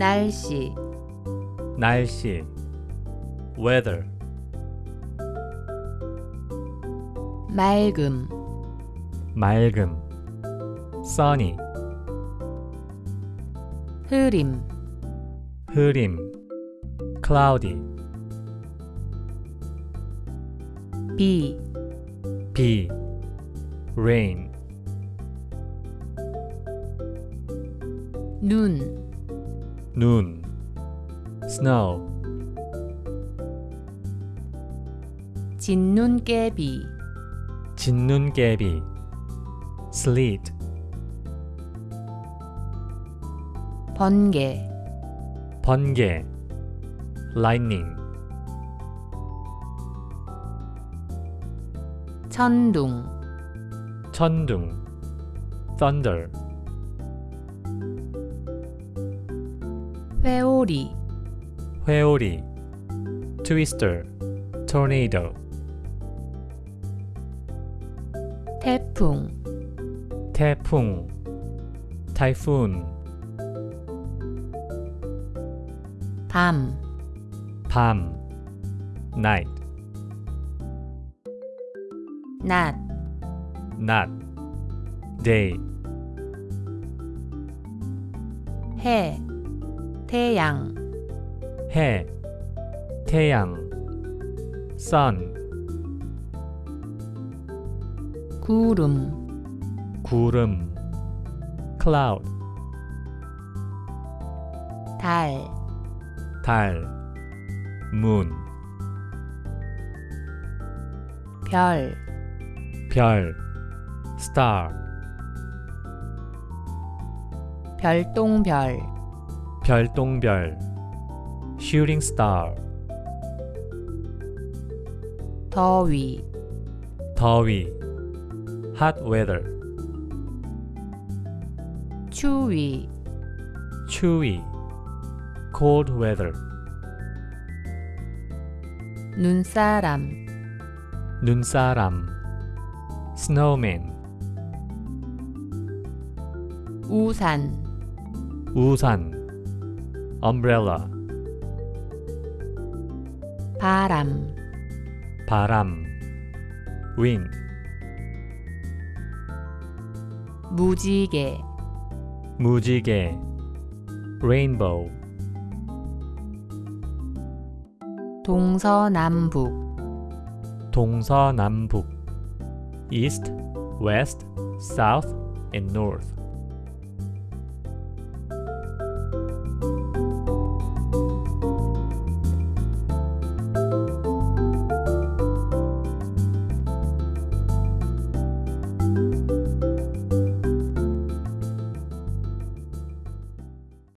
날씨 날씨 weather 맑음 맑음 sunny 흐림 흐림 cloudy 비 비 rain 눈, 눈 snow 진눈깨비 진눈깨비 sleet 번개 번개 lightning 천둥 천둥 thunder 회오리 회오리 twister tornado 태풍 태풍 typhoon 밤밤 night 낮 낮 day 해 태양. 해 태양 sun 구름. 구름 cloud. 달. 달 moon. 별. 별 star. 별똥별 별똥별 shooting star 더위 더위 hot weather 추위 추위 cold weather 눈사람 눈사람 snowman 우산 우산 umbrella 바람 바람 wind 무지개 무지개 rainbow 동서남북 동서남북 east west south and north